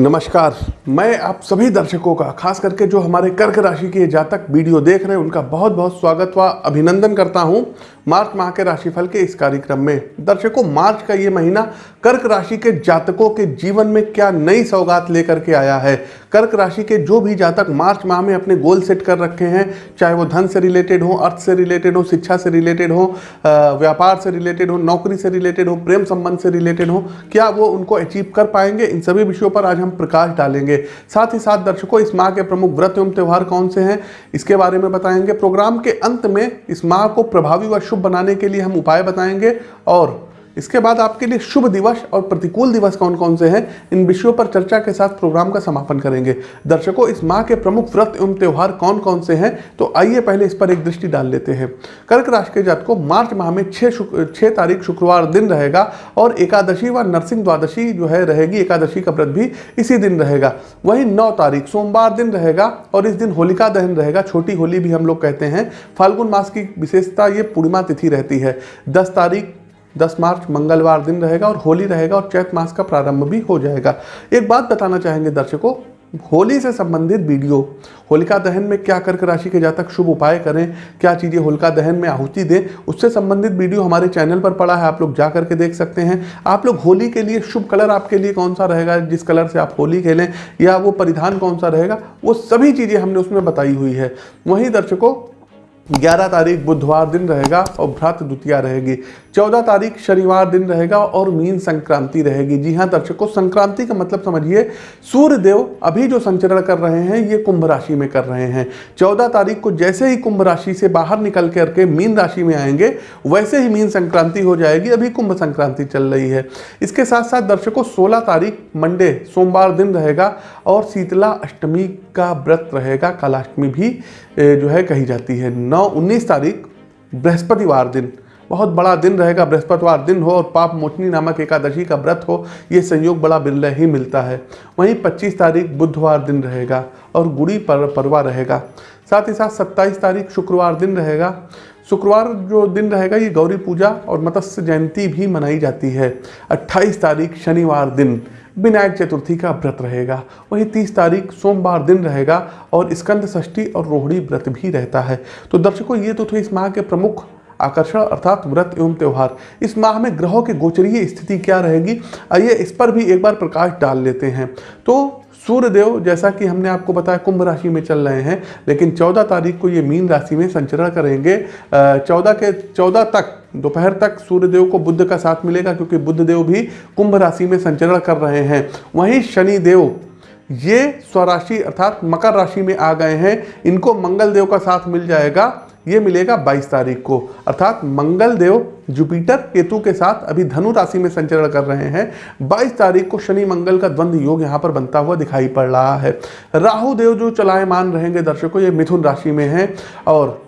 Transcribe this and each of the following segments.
नमस्कार। मैं आप सभी दर्शकों का, खास करके जो हमारे कर्क राशि के जातक वीडियो देख रहे हैं, उनका बहुत बहुत स्वागत व अभिनंदन करता हूँ मार्च माह के राशिफल के इस कार्यक्रम में। दर्शकों, मार्च का ये महीना कर्क राशि के जातकों के जीवन में क्या नई सौगात लेकर के आया है? कर्क राशि के जो भी जातक मार्च माह में अपने गोल सेट कर रखे हैं, चाहे वो धन से रिलेटेड हो, अर्थ से रिलेटेड हो, शिक्षा से रिलेटेड हो व्यापार से रिलेटेड हो, नौकरी से रिलेटेड हो, प्रेम संबंध से रिलेटेड हो, क्या वो उनको अचीव कर पाएँगे? इन सभी विषयों पर आज हम प्रकाश डालेंगे। साथ ही साथ दर्शकों, इस माह के प्रमुख व्रत एवं त्यौहार कौन से हैं, इसके बारे में बताएँगे। प्रोग्राम के अंत में इस माह को प्रभावी व शुभ बनाने के लिए हम उपाय बताएँगे और इसके बाद आपके लिए शुभ दिवस और प्रतिकूल दिवस कौन कौन से हैं, इन विषयों पर चर्चा के साथ प्रोग्राम का समापन करेंगे। दर्शकों, इस माह के प्रमुख व्रत एवं त्यौहार कौन कौन से हैं तो आइए पहले इस पर एक दृष्टि डाल लेते हैं। कर्क राशि के जात को मार्च माह में छः छः तारीख शुक्रवार दिन रहेगा और एकादशी व नरसिंह द्वादशी जो है रहेगी, एकादशी का व्रत भी इसी दिन रहेगा। वही नौ तारीख, सोमवार दिन रहेगा और इस दिन होलिका दहन रहेगा। छोटी होली भी हम लोग कहते हैं। फाल्गुन मास की विशेषता ये पूर्णिमा तिथि रहती है। दस तारीख 10 मार्च मंगलवार दिन रहेगा और होली रहेगा और चैत मास का प्रारंभ भी हो जाएगा। एक बात बताना चाहेंगे दर्शकों, होली से संबंधित वीडियो, होलिका दहन में क्या कर्क राशि के जातक शुभ उपाय करें, क्या चीज़ें होलिका दहन में आहुति दें, उससे संबंधित वीडियो हमारे चैनल पर पड़ा है, आप लोग जा करके देख सकते हैं। आप लोग होली के लिए शुभ कलर आपके लिए कौन सा रहेगा, जिस कलर से आप होली खेलें, या वो परिधान कौन सा रहेगा, वो सभी चीज़ें हमने उसमें बताई हुई है। वहीं दर्शकों 11 तारीख बुधवार दिन रहेगा और भ्रात द्वितीया रहेगी। 14 तारीख शनिवार दिन रहेगा और मीन संक्रांति रहेगी। जी हाँ दर्शकों, संक्रांति का मतलब समझिए सूर्य देव अभी जो संचरण कर रहे हैं, ये कुंभ राशि में कर रहे हैं। 14 तारीख को जैसे ही कुंभ राशि से बाहर निकल करके मीन राशि में आएँगे, वैसे ही मीन संक्रांति हो जाएगी। अभी कुंभ संक्रांति चल रही है। इसके साथ साथ दर्शकों 16 तारीख, मंडे, सोमवार दिन रहेगा और शीतला अष्टमी का व्रत रहेगा। कालाष्टमी भी जो है कही जाती है। नौ, उन्नीस तारीख, बृहस्पतिवार दिन। बहुत बड़ा दिन रहेगा, बृहस्पतिवार दिन हो और पाप मोचनी नामक एकादशी का व्रत हो, ये संयोग बड़ा बिरला ही मिलता है। वहीं 25 तारीख बुधवार दिन रहेगा और गुड़ी पर, परवा रहेगा। साथ ही साथ 27 तारीख शुक्रवार दिन रहेगा। शुक्रवार जो दिन रहेगा, ये गौरी पूजा और मत्स्य जयंती भी मनाई जाती है। 28 तारीख शनिवार दिन, विनायक चतुर्थी का व्रत रहेगा। वहीं 30 तारीख सोमवार दिन रहेगा और स्कंद षष्ठी और रोहिणी व्रत भी रहता है। तो दर्शकों, ये तो थे इस माह के प्रमुख आकर्षण अर्थात व्रत एवं त्यौहार। इस माह में ग्रहों की गोचरीय स्थिति क्या रहेगी? आइए इस पर भी एक बार प्रकाश डाल लेते हैं। तो सूर्यदेव, जैसा कि हमने आपको बताया, कुंभ राशि में चल रहे हैं, लेकिन 14 तारीख को ये मीन राशि में संचरण करेंगे। चौदह के 14 तक, दोपहर तक सूर्यदेव को बुद्ध का साथ मिलेगा, क्योंकि बुद्ध देव भी कुंभ राशि में संचरण कर रहे हैं। वहीं शनि देव ये स्वराशि अर्थात मकर राशि में आ गए हैं। इनको मंगल देव का साथ मिल जाएगा। ये मिलेगा 22 तारीख को। अर्थात मंगल देव जुपिटर केतु के साथ अभी धनु राशि में संचरण कर रहे हैं। 22 तारीख को शनि मंगल का द्वंद्व योग यहाँ पर बनता हुआ दिखाई पड़ रहा है। राहु देव जो चलायमान रहेंगे दर्शकों, ये मिथुन राशि में हैं और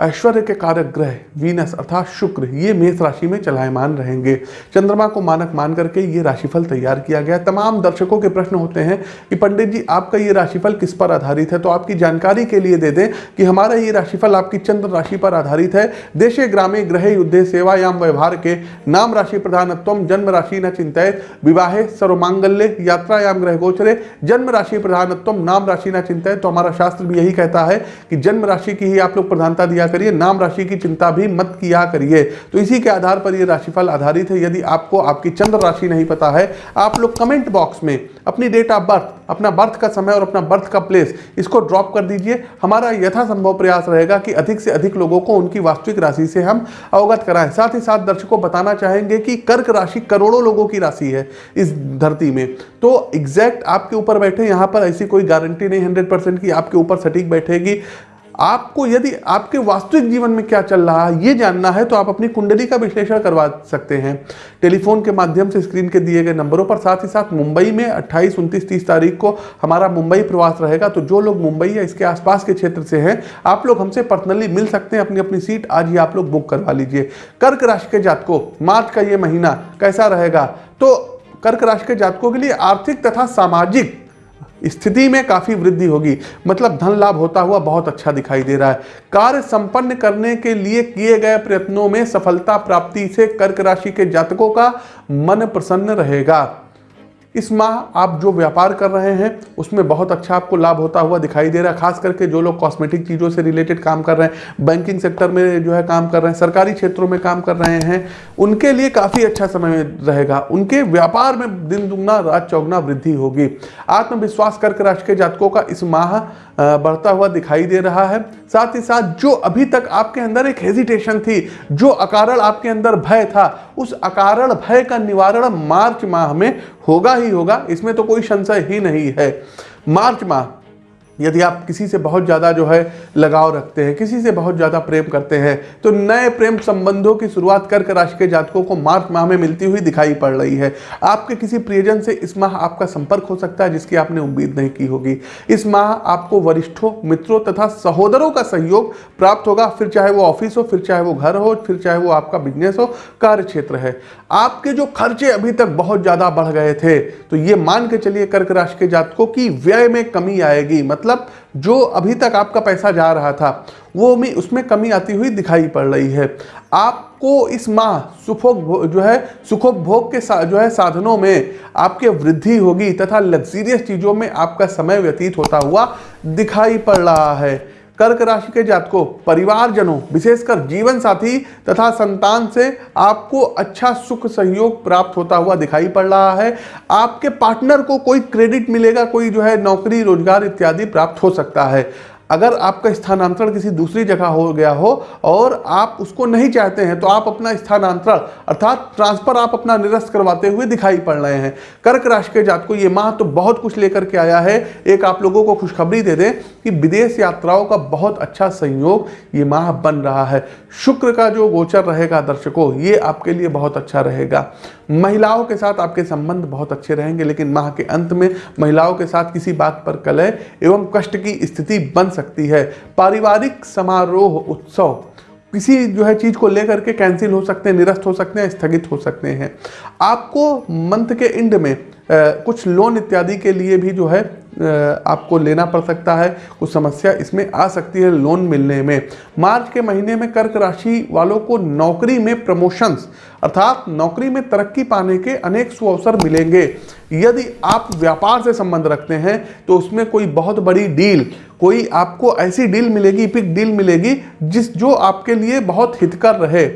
ऐश्वर्य के कारक ग्रह वीनस अर्थात शुक्र, ये मेष राशि में चलायमान रहेंगे। चंद्रमा को मानक मान करके ये राशिफल तैयार किया गया। तमाम दर्शकों के प्रश्न होते हैं कि पंडित जी, आपका ये राशिफल किस पर आधारित है? तो आपकी जानकारी के लिए दे दें कि हमारा ये राशिफल आपकी चंद्र राशि पर आधारित है। देशे, ग्रामे ग्रह युद्धे, सेवायाम, व्यवहार के नाम राशि प्रधानत्व, जन्म राशि न चिंतित विवाहे, सर्वमांगल्य, यात्रायाम ग्रह गोचरे जन्म राशि प्रधानत्व, नाम राशि न चिंतित तो हमारा शास्त्र भी यही कहता है कि जन्म राशि की ही आप लोग प्रधानता दिया करिए, नाम राशि की चिंता भी मत किया करिए। तो इसी के आधार पर ये राशिफल आधारित है। यदि आपको आपकी चंद्र राशि नहीं पता है, आप लोग कमेंट बॉक्स में अपनी डेट ऑफ़ बर्थ, अपना बर्थ का समय और अपना बर्थ का प्लेस, इसको ड्रॉप कर दीजिए। हमारा यथासंभव प्रयास रहेगा कि अधिक से अधिक लोगों को उनकी वास्तविक राशि से हम अवगत कराएँ। साथ ही साथ दर्शकों बताना चाहेंगे कि कर्क राशि करोड़ों लोगों की राशि है इस धरती में। तो एग्जैक्ट आपके ऊपर बैठे, यहाँ पर ऐसी कोई गारंटी नहीं हंड्रेड परसेंट आपके ऊपर सटीक बैठेगी। आपको यदि आपके वास्तविक जीवन में क्या चल रहा है ये जानना है तो आप अपनी कुंडली का विश्लेषण करवा सकते हैं। टेलीफोन के माध्यम से स्क्रीन के दिए गए नंबरों पर साथ ही साथ मुंबई में 28, 29, 30 तारीख को हमारा मुंबई प्रवास रहेगा। तो जो लोग मुंबई या इसके आसपास के क्षेत्र से हैं आप लोग हमसे पर्सनली मिल सकते हैं अपनी अपनी सीट आज ही आप लोग बुक करवा लीजिए। कर्क राशि के जातकों मार्च का ये महीना कैसा रहेगा? तो कर्क राशि के जातकों के लिए आर्थिक तथा सामाजिक स्थिति में काफ़ी वृद्धि होगी। मतलब धन लाभ होता हुआ बहुत अच्छा दिखाई दे रहा है। कार्य संपन्न करने के लिए किए गए प्रयत्नों में सफलता प्राप्ति से कर्क राशि के जातकों का मन प्रसन्न रहेगा। इस माह आप जो व्यापार कर रहे हैं, उसमें बहुत अच्छा आपको लाभ होता हुआ दिखाई दे रहा है, खास करके जो लोग कॉस्मेटिक चीज़ों से रिलेटेड काम कर रहे हैं बैंकिंग सेक्टर में जो है काम कर रहे हैं, सरकारी क्षेत्रों में काम कर रहे हैं, उनके लिए काफ़ी अच्छा समय रहेगा। उनके व्यापार में दिन दुगना, रात चौगुना वृद्धि होगी। आत्मविश्वास कर्क राशि के जातकों का इस माह बढ़ता हुआ दिखाई दे रहा है। साथ ही साथ जो अभी तक आपके अंदर एक हेजिटेशन थी, जो अकारण आपके अंदर भय था, उस अकारण भय का निवारण मार्च माह में होगा ही होगा इसमें तो कोई संशय ही नहीं है। मार्च माह यदि आप किसी से बहुत ज़्यादा जो है लगाव रखते हैं, किसी से बहुत ज़्यादा प्रेम करते हैं तो नए प्रेम संबंधों की शुरुआत कर्क राशि के जातकों को मार्च माह में मिलती हुई दिखाई पड़ रही है। आपके किसी प्रियजन से इस माह आपका संपर्क हो सकता है, जिसकी आपने उम्मीद नहीं की होगी। इस माह आपको वरिष्ठों, मित्रों तथा सहोदरों का सहयोग प्राप्त होगा। फिर चाहे वो ऑफ़िस हो, फिर चाहे वो घर हो, फिर चाहे वो आपका बिज़नेस हो कार्य क्षेत्र है। आपके जो खर्चे अभी तक बहुत ज़्यादा बढ़ गए थे तो ये मान के चलिए कर्क राशि के जातकों की व्यय में कमी आएगी। मतलब मतलब जो अभी तक आपका पैसा जा रहा था, वो में उसमें कमी आती हुई दिखाई पड़ रही है। आपको इस माह सुखोप जो है सुखोपभोग के जो है, साधनों में आपके वृद्धि होगी तथा लग्जीरियस चीज़ों में आपका समय व्यतीत होता हुआ दिखाई पड़ रहा है। कर्क राशि के जातकों परिवारजनों, विशेषकर जीवन साथी तथा संतान से आपको अच्छा सुख सहयोग प्राप्त होता हुआ दिखाई पड़ रहा है। आपके पार्टनर को कोई क्रेडिट मिलेगा, कोई जो है नौकरी, रोज़गार इत्यादि प्राप्त हो सकता है। अगर आपका स्थानांतरण किसी दूसरी जगह हो गया हो और आप उसको नहीं चाहते हैं तो आप अपना स्थानांतरण, अर्थात ट्रांसफ़र आप अपना निरस्त करवाते हुए दिखाई पड़ रहे हैं। कर्क राशि के जात को ये माह तो बहुत कुछ लेकर के आया है। एक आप लोगों को खुशखबरी दे दें कि विदेश यात्राओं का बहुत अच्छा संयोग ये माह बन रहा है। शुक्र का जो गोचर रहेगा दर्शकों, ये आपके लिए बहुत अच्छा रहेगा। महिलाओं के साथ आपके संबंध बहुत अच्छे रहेंगे, लेकिन माह के अंत में महिलाओं के साथ किसी बात पर कलह एवं कष्ट की स्थिति बन सकती है। पारिवारिक समारोह, उत्सव, किसी जो है चीज़ को लेकर के कैंसिल हो सकते हैं, निरस्त हो सकते हैं, स्थगित हो सकते हैं। आपको मंथ के एंड में कुछ लोन इत्यादि के लिए भी जो है आपको लेना पड़ सकता है। कुछ समस्या इसमें आ सकती है लोन मिलने में। मार्च के महीने में कर्क राशि वालों को नौकरी में प्रमोशंस, अर्थात नौकरी में तरक्की पाने के अनेक सुअवसर मिलेंगे। यदि आप व्यापार से संबंध रखते हैं तो उसमें कोई बहुत बड़ी डील, कोई आपको ऐसी डील मिलेगी, पिक डील मिलेगी, जिस जो आपके लिए बहुत हितकर रहे।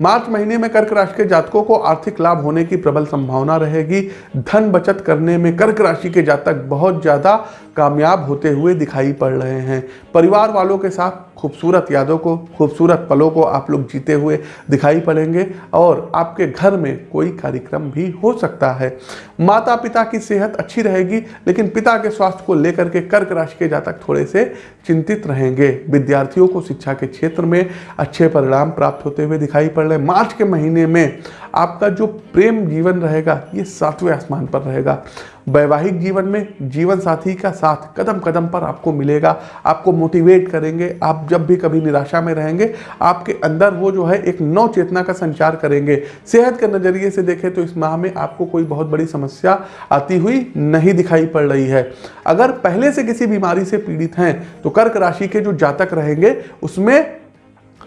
मार्च महीने में कर्क राशि के जातकों को आर्थिक लाभ होने की प्रबल संभावना रहेगी। धन बचत करने में कर्क राशि के जातक बहुत ज़्यादा कामयाब होते हुए दिखाई पड़ रहे हैं। परिवार वालों के साथ खूबसूरत यादों को, खूबसूरत पलों को आप लोग जीते हुए दिखाई पड़ेंगे और आपके घर में कोई कार्यक्रम भी हो सकता है। माता पिता की सेहत अच्छी रहेगी, लेकिन पिता के स्वास्थ्य को लेकर के कर्क राशि के जातक थोड़े से चिंतित रहेंगे। विद्यार्थियों को शिक्षा के क्षेत्र में अच्छे परिणाम प्राप्त होते हुए दिखाई पड़ रहे मार्च के महीने में आपका जो प्रेम जीवन रहेगा, ये सातवें आसमान पर रहेगा। वैवाहिक जीवन में जीवन साथी का साथ कदम कदम पर आपको मिलेगा। आपको मोटिवेट करेंगे। आप जब भी कभी निराशा में रहेंगे, आपके अंदर वो जो है एक नव चेतना का संचार करेंगे। सेहत के नज़रिए से देखें तो इस माह में आपको कोई बहुत बड़ी समस्या आती हुई नहीं दिखाई पड़ रही है। अगर पहले से किसी बीमारी से पीड़ित हैं तो कर्क राशि के जो जातक रहेंगे, उसमें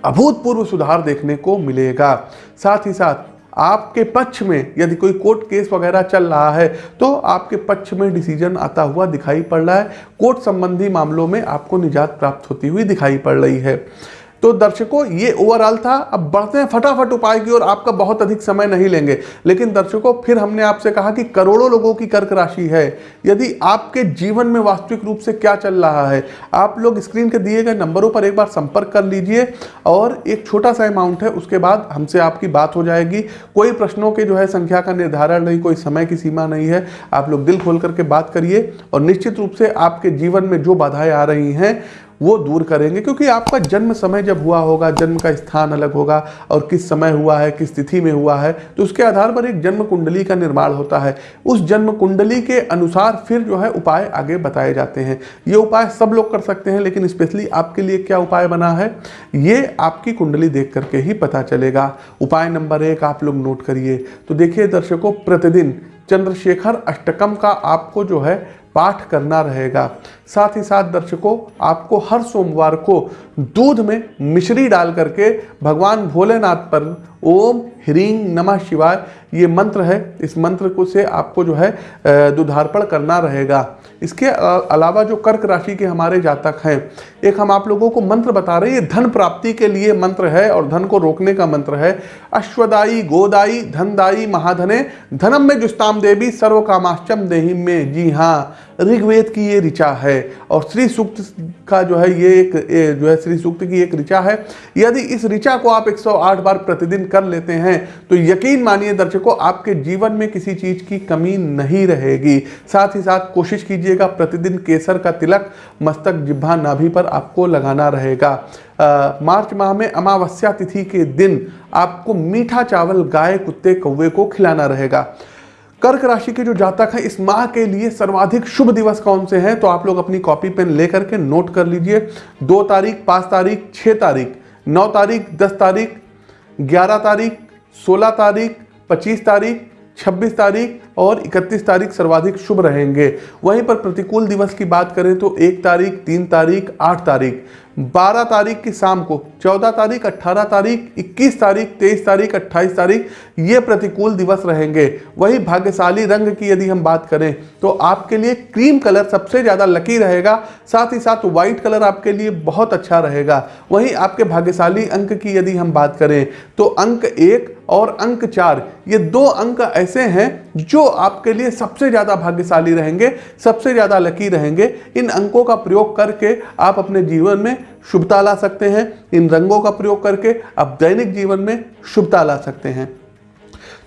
अभूतपूर्व सुधार देखने को मिलेगा। साथ ही साथ आपके पक्ष में यदि कोई कोर्ट केस वगैरह चल रहा है तो आपके पक्ष में डिसीज़न आता हुआ दिखाई पड़ रहा है। कोर्ट संबंधी मामलों में आपको निजात प्राप्त होती हुई दिखाई पड़ रही है। तो दर्शकों, ये ओवरऑल था। अब बढ़ते हैं फटाफट उपाय की और आपका बहुत अधिक समय नहीं लेंगे। लेकिन दर्शकों, फिर हमने आपसे कहा कि करोड़ों लोगों की कर्क राशि है। यदि आपके जीवन में वास्तविक रूप से क्या चल रहा है, आप लोग स्क्रीन के दिए गए नंबरों पर एक बार संपर्क कर लीजिए और एक छोटा सा अमाउंट है, उसके बाद हमसे आपकी बात हो जाएगी। कोई प्रश्नों के जो है संख्या का निर्धारण नहीं, कोई समय की सीमा नहीं है। आप लोग दिल खोल करके बात करिए और निश्चित रूप से आपके जीवन में जो बाधाएँ आ रही हैं वो दूर करेंगे, क्योंकि आपका जन्म समय जब हुआ होगा, जन्म का स्थान अलग होगा और किस समय हुआ है, किस तिथि में हुआ है तो उसके आधार पर एक जन्म कुंडली का निर्माण होता है। उस जन्म कुंडली के अनुसार फिर जो है उपाय आगे बताए जाते हैं। ये उपाय सब लोग कर सकते हैं, लेकिन स्पेशली आपके लिए क्या उपाय बना है, ये आपकी कुंडली देख करके ही पता चलेगा। उपाय नंबर एक आप लोग नोट करिए। तो देखिए दर्शकों, प्रतिदिन चंद्रशेखर अष्टकम का आपको जो है पाठ करना रहेगा। साथ ही साथ दर्शकों, आपको हर सोमवार को दूध में मिश्री डाल करके भगवान भोलेनाथ पर ओम ह्रीं नमः शिवाय, ये मंत्र है। इस मंत्र को से आपको जो है दुधार्पण करना रहेगा। इसके अलावा जो कर्क राशि के हमारे जातक हैं, एक हम आप लोगों को मंत्र बता रहे हैं, ये धन प्राप्ति के लिए मंत्र है और धन को रोकने का मंत्र है। अश्वदाई गोदाई धनदाई महाधने, धनम में जुस्ताम देवी सर्व कामाश्चम देही में। जी हाँ ऋग्वेद की ये ऋचा है और श्री सूक्त का जो है ये एक जो है श्री सूक्त की एक ऋचा है। यदि इस ऋचा को आप 108 बार प्रतिदिन कर लेते हैं तो यकीन मानिए दर्शकों आपके जीवन में किसी चीज़ की कमी नहीं रहेगी। साथ ही साथ कोशिश कीजिएगा प्रतिदिन केसर का तिलक मस्तक जिब्भा नाभि पर आपको लगाना रहेगा। आ, मार्च माह में अमावस्या तिथि के दिन आपको मीठा चावल गाय कुत्ते कौवे को खिलाना रहेगा। कर्क राशि के जो जातक हैं, इस माह के लिए सर्वाधिक शुभ दिवस कौन से हैं? तो आप लोग अपनी कॉपी पेन लेकर के नोट कर लीजिए। दो तारीख, पाँच तारीख छः तारीख, नौ तारीख, दस तारीख, ग्यारह तारीख, सोलह तारीख, पच्चीस तारीख 26 तारीख और 31 तारीख सर्वाधिक शुभ रहेंगे। वहीं पर प्रतिकूल दिवस की बात करें तो एक तारीख, तीन तारीख, आठ तारीख। 12 तारीख की शाम को 14 तारीख 18 तारीख 21 तारीख 23 तारीख 28 तारीख, ये प्रतिकूल दिवस रहेंगे। वही भाग्यशाली रंग की यदि हम बात करें तो आपके लिए क्रीम कलर सबसे ज़्यादा लकी रहेगा, साथ ही साथ व्हाइट कलर आपके लिए बहुत अच्छा रहेगा। वहीं आपके भाग्यशाली अंक की यदि हम बात करें तो अंक एक और अंक चार, ये दो अंक ऐसे हैं जो आपके लिए सबसे ज़्यादा भाग्यशाली रहेंगे, सबसे ज़्यादा लकी रहेंगे। इन अंकों का प्रयोग करके आप अपने जीवन में शुभता ला सकते हैं। इन रंगों का प्रयोग करके आप दैनिक जीवन में शुभता ला सकते हैं।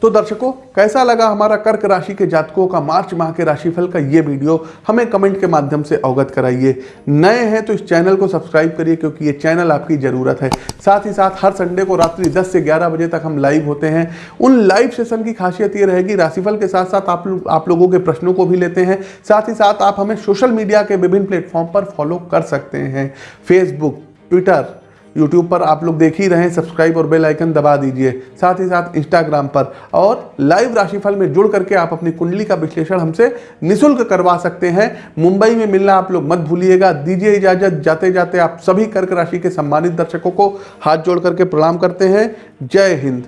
तो दर्शकों, कैसा लगा हमारा कर्क राशि के जातकों का मार्च माह के राशिफल का ये वीडियो? हमें कमेंट के माध्यम से अवगत कराइए। नए हैं तो इस चैनल को सब्सक्राइब करिए, क्योंकि ये चैनल आपकी ज़रूरत है। साथ ही साथ हर संडे को रात्रि 10 से 11 बजे तक हम लाइव होते हैं। उन लाइव सेशन की खासियत ये रहेगी, राशिफल के साथ साथ आप आप लोगों के प्रश्नों को भी लेते हैं। साथ ही साथ आप हमें सोशल मीडिया के विभिन्न प्लेटफॉर्म पर फॉलो कर सकते हैं। फेसबुक, ट्विटर यूट्यूब पर आप लोग देख ही रहे हैं सब्सक्राइब और बेल आइकन दबा दीजिए। साथ ही साथ इंस्टाग्राम पर और लाइव राशिफल में जुड़ करके आप अपनी कुंडली का विश्लेषण हमसे निशुल्क करवा सकते हैं। मुंबई में मिलना आप लोग मत भूलिएगा। दीजिए इजाज़त। जाते जाते आप सभी कर्क राशि के सम्मानित दर्शकों को हाथ जोड़ करके प्रणाम करते हैं। जय हिंद।